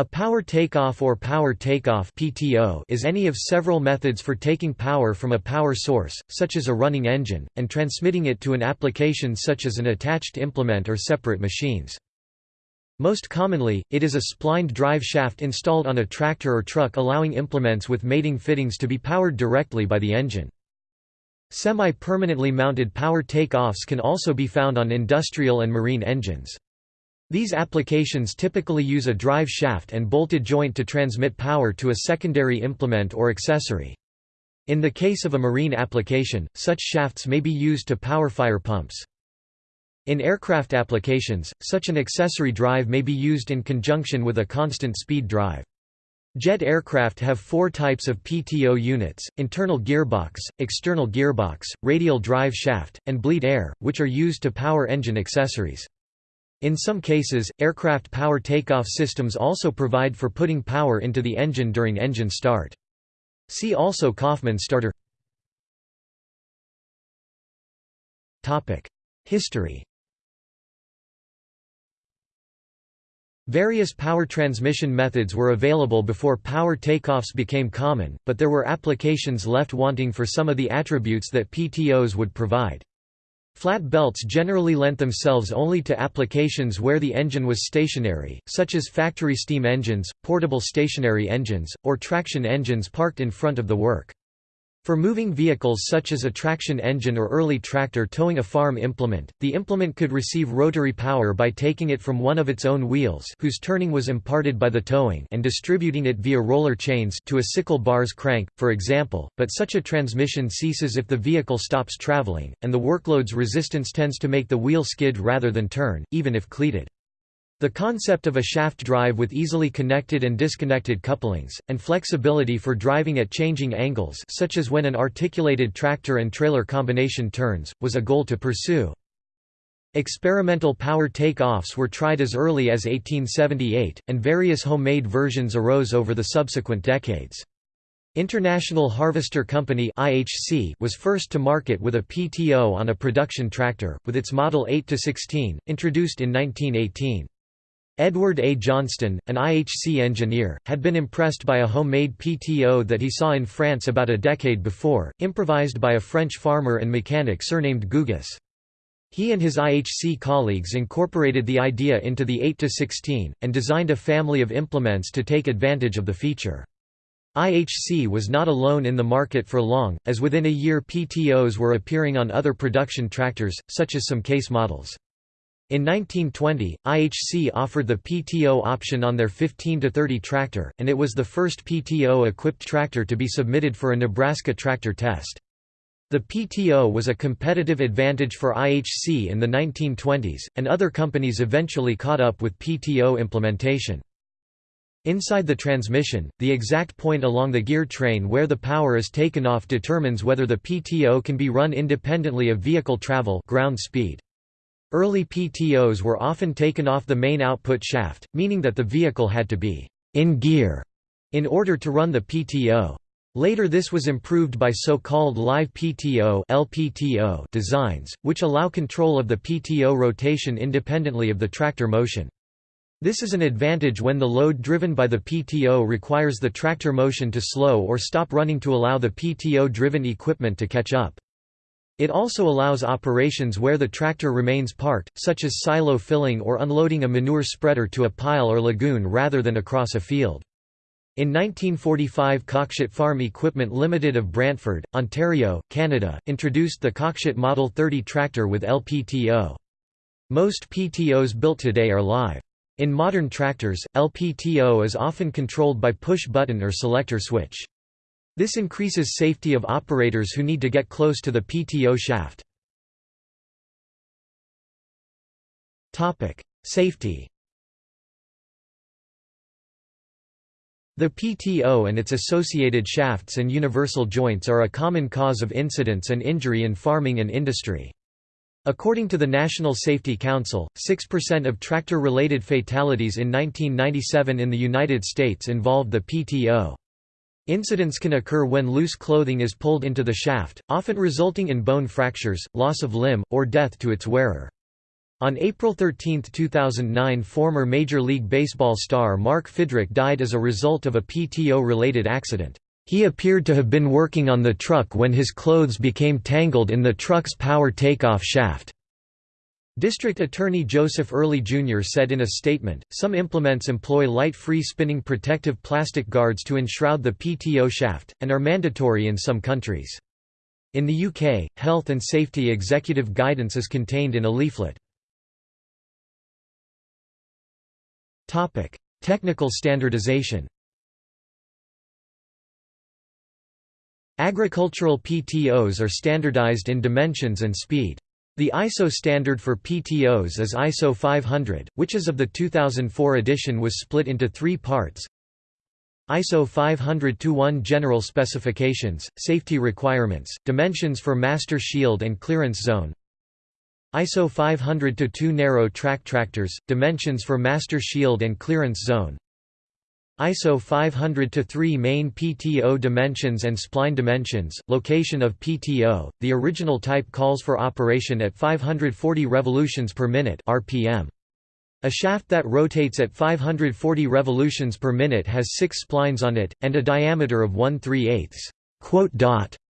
A power takeoff or power takeoff (PTO) is any of several methods for taking power from a power source, such as a running engine, and transmitting it to an application such as an attached implement or separate machines. Most commonly, it is a splined drive shaft installed on a tractor or truck allowing implements with mating fittings to be powered directly by the engine. Semi-permanently mounted power take-offs can also be found on industrial and marine engines. These applications typically use a drive shaft and bolted joint to transmit power to a secondary implement or accessory. In the case of a marine application, such shafts may be used to power fire pumps. In aircraft applications, such an accessory drive may be used in conjunction with a constant speed drive. Jet aircraft have four types of PTO units, internal gearbox, external gearbox, radial drive shaft, and bleed air, which are used to power engine accessories. In some cases, aircraft power takeoff systems also provide for putting power into the engine during engine start. See also Coffman starter History Various power transmission methods were available before power takeoffs became common, but there were applications left wanting for some of the attributes that PTOs would provide. Flat belts generally lent themselves only to applications where the engine was stationary, such as factory steam engines, portable stationary engines, or traction engines parked in front of the work. For moving vehicles such as a traction engine or early tractor towing a farm implement, the implement could receive rotary power by taking it from one of its own wheels whose turning was imparted by the towing and distributing it via roller chains to a sickle bar's crank, for example, but such a transmission ceases if the vehicle stops traveling, and the workload's resistance tends to make the wheel skid rather than turn, even if cleated. The concept of a shaft drive with easily connected and disconnected couplings, and flexibility for driving at changing angles such as when an articulated tractor and trailer combination turns, was a goal to pursue. Experimental power take-offs were tried as early as 1878, and various homemade versions arose over the subsequent decades. International Harvester Company was first to market with a PTO on a production tractor, with its model 8-16, introduced in 1918. Edward A. Johnston, an IHC engineer, had been impressed by a homemade PTO that he saw in France about a decade before, improvised by a French farmer and mechanic surnamed Gougis. He and his IHC colleagues incorporated the idea into the 8-16, and designed a family of implements to take advantage of the feature. IHC was not alone in the market for long, as within a year PTOs were appearing on other production tractors, such as some case models. In 1920, IHC offered the PTO option on their 15-30 tractor, and it was the first PTO-equipped tractor to be submitted for a Nebraska tractor test. The PTO was a competitive advantage for IHC in the 1920s, and other companies eventually caught up with PTO implementation. Inside the transmission, the exact point along the gear train where the power is taken off determines whether the PTO can be run independently of vehicle travel ground speed. Early PTOs were often taken off the main output shaft, meaning that the vehicle had to be in gear in order to run the PTO. Later this was improved by so-called live PTO LPTO designs, which allow control of the PTO rotation independently of the tractor motion. This is an advantage when the load driven by the PTO requires the tractor motion to slow or stop running to allow the PTO-driven equipment to catch up. It also allows operations where the tractor remains parked, such as silo filling or unloading a manure spreader to a pile or lagoon rather than across a field. In 1945 Cockshutt Farm Equipment Limited of Brantford, Ontario, Canada, introduced the Cockshutt Model 30 tractor with LPTO. Most PTOs built today are live. In modern tractors, LPTO is often controlled by push-button or selector switch. This increases safety of operators who need to get close to the PTO shaft. Safety The PTO and its associated shafts and universal joints are a common cause of incidents and injury in farming and industry. According to the National Safety Council, 6% of tractor-related fatalities in 1997 in the United States involved the PTO. Incidents can occur when loose clothing is pulled into the shaft, often resulting in bone fractures, loss of limb, or death to its wearer. On April 13, 2009 former Major League Baseball star Mark Fidrych died as a result of a PTO-related accident. He appeared to have been working on the truck when his clothes became tangled in the truck's power takeoff shaft. District Attorney Joseph Early Jr. said in a statement, some implements employ light free spinning protective plastic guards to enshroud the PTO shaft, and are mandatory in some countries. In the UK, health and safety executive guidance is contained in a leaflet. Topic: Technical standardization. Agricultural PTOs are standardized in dimensions and speed. The ISO standard for PTOs is ISO 500, which as of the 2004 edition was split into three parts. ISO 500-1 General Specifications, Safety Requirements, Dimensions for Master Shield and Clearance Zone ISO 500-2 narrow track tractors, dimensions for master shield and clearance zone ISO 500-3 main PTO dimensions and spline dimensions, location of PTO, the original type calls for operation at 540 revolutions per minute RPM. A shaft that rotates at 540 revolutions per minute has six splines on it, and a diameter of 1 3 eighths.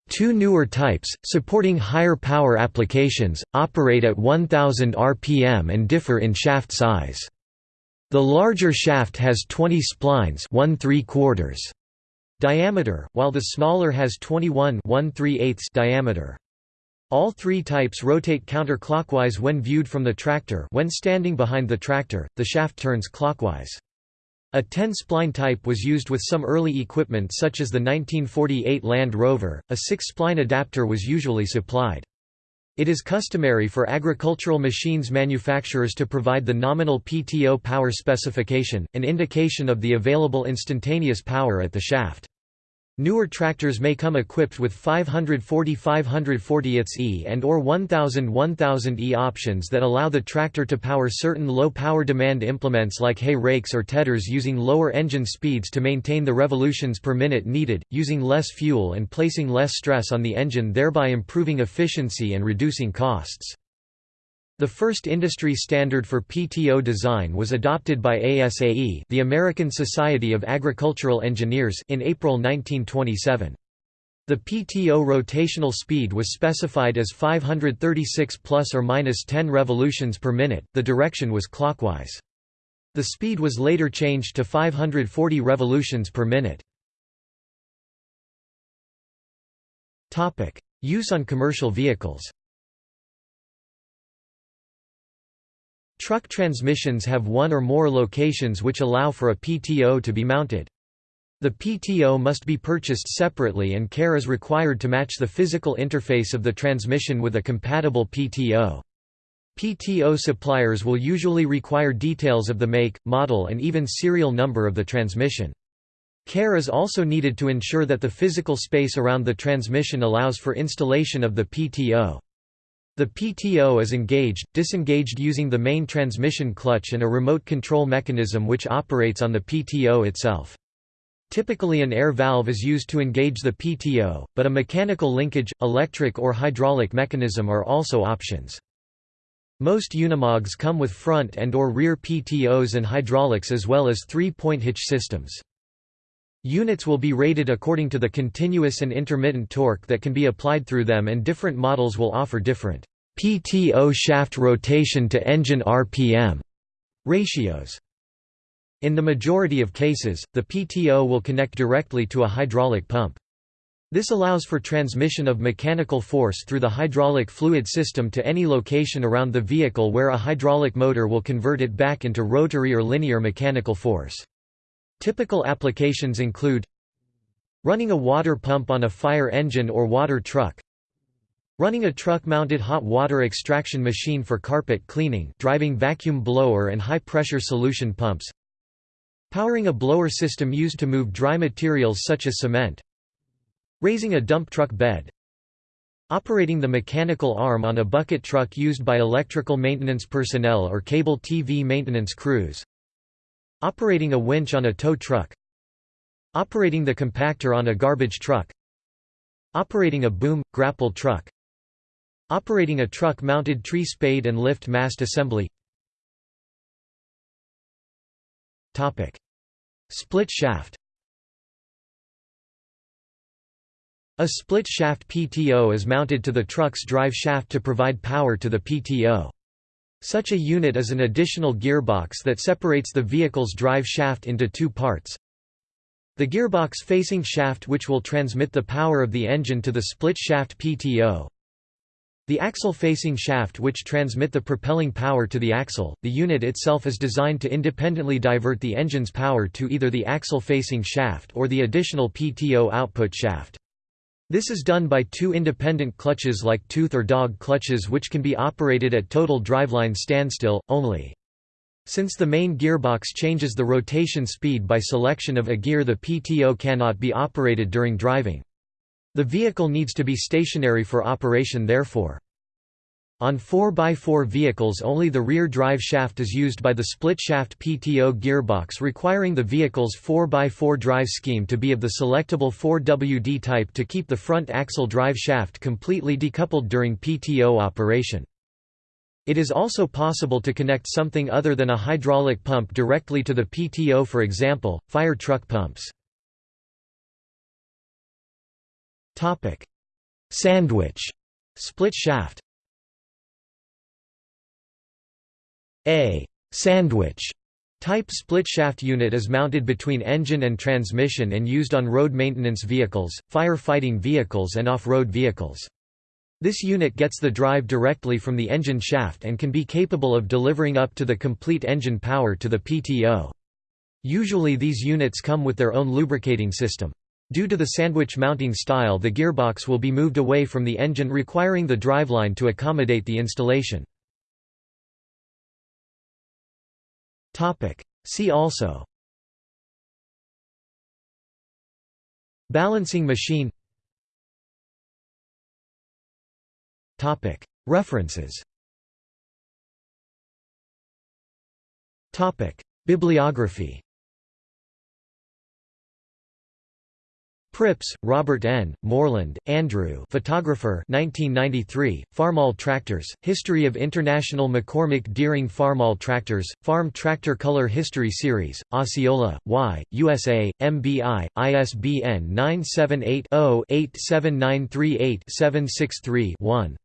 Two newer types, supporting higher power applications, operate at 1000 rpm and differ in shaft size. The larger shaft has 20 splines 1 3 quarters diameter, while the smaller has 21 1 3 diameter. All three types rotate counterclockwise when viewed from the tractor when standing behind the tractor, the shaft turns clockwise. A 10-spline type was used with some early equipment such as the 1948 Land Rover, a 6-spline adapter was usually supplied. It is customary for agricultural machines manufacturers to provide the nominal PTO power specification, an indication of the available instantaneous power at the shaft. Newer tractors may come equipped with 540 540ths and or 1000 1000e options that allow the tractor to power certain low power demand implements like hay rakes or tedders using lower engine speeds to maintain the revolutions per minute needed, using less fuel and placing less stress on the engine thereby improving efficiency and reducing costs. The first industry standard for PTO design was adopted by ASAE the American Society of Agricultural Engineers in April 1927. The PTO rotational speed was specified as 536 plus or minus 10 revolutions per minute, the direction was clockwise. The speed was later changed to 540 revolutions per minute. Topic: Use on commercial vehicles Truck transmissions have one or more locations which allow for a PTO to be mounted. The PTO must be purchased separately and care is required to match the physical interface of the transmission with a compatible PTO. PTO suppliers will usually require details of the make, model and even serial number of the transmission. Care is also needed to ensure that the physical space around the transmission allows for installation of the PTO. The PTO is engaged, disengaged using the main transmission clutch and a remote control mechanism which operates on the PTO itself. Typically an air valve is used to engage the PTO, but a mechanical linkage, electric or hydraulic mechanism are also options. Most Unimogs come with front and or rear PTOs and hydraulics as well as three-point hitch systems. Units will be rated according to the continuous and intermittent torque that can be applied through them and different models will offer different PTO shaft rotation to engine RPM ratios. In the majority of cases, the PTO will connect directly to a hydraulic pump. This allows for transmission of mechanical force through the hydraulic fluid system to any location around the vehicle where a hydraulic motor will convert it back into rotary or linear mechanical force. Typical applications include running a water pump on a fire engine or water truck, running a truck-mounted hot water extraction machine for carpet cleaning driving vacuum blower and high-pressure solution pumps, powering a blower system used to move dry materials such as cement, raising a dump truck bed, Operating the mechanical arm on a bucket truck used by electrical maintenance personnel or cable TV maintenance crews Operating a winch on a tow truck Operating the compactor on a garbage truck Operating a boom, grapple truck Operating a truck-mounted tree spade and lift mast assembly Split shaft A split shaft PTO is mounted to the truck's drive shaft to provide power to the PTO. Such a unit is an additional gearbox that separates the vehicle's drive shaft into two parts. The gearbox facing shaft which will transmit the power of the engine to the split shaft PTO. The axle facing shaft which transmit the propelling power to the axle. The unit itself is designed to independently divert the engine's power to either the axle facing shaft or the additional PTO output shaft. This is done by two independent clutches like tooth or dog clutches which can be operated at total driveline standstill, only. Since the main gearbox changes the rotation speed by selection of a gear the PTO cannot be operated during driving. The vehicle needs to be stationary for operation therefore. On 4x4 vehicles only the rear drive shaft is used by the split-shaft PTO gearbox requiring the vehicle's 4x4 drive scheme to be of the selectable 4WD type to keep the front axle drive shaft completely decoupled during PTO operation. It is also possible to connect something other than a hydraulic pump directly to the PTO for example, fire truck pumps. Sandwich split shaft A sandwich type split-shaft unit is mounted between engine and transmission and used on road maintenance vehicles, fire-fighting vehicles and off-road vehicles. This unit gets the drive directly from the engine shaft and can be capable of delivering up to the complete engine power to the PTO. Usually these units come with their own lubricating system. Due to the sandwich mounting style the gearbox will be moved away from the engine requiring the driveline to accommodate the installation. See also. Balancing machine. References. Bibliography Pripps, Robert N., Moreland, Andrew photographer 1993, Farmall Tractors, History of International McCormick Deering Farmall Tractors, Farm Tractor Color History Series, Osceola, Y, USA, MBI, ISBN 978 0 87938 763 1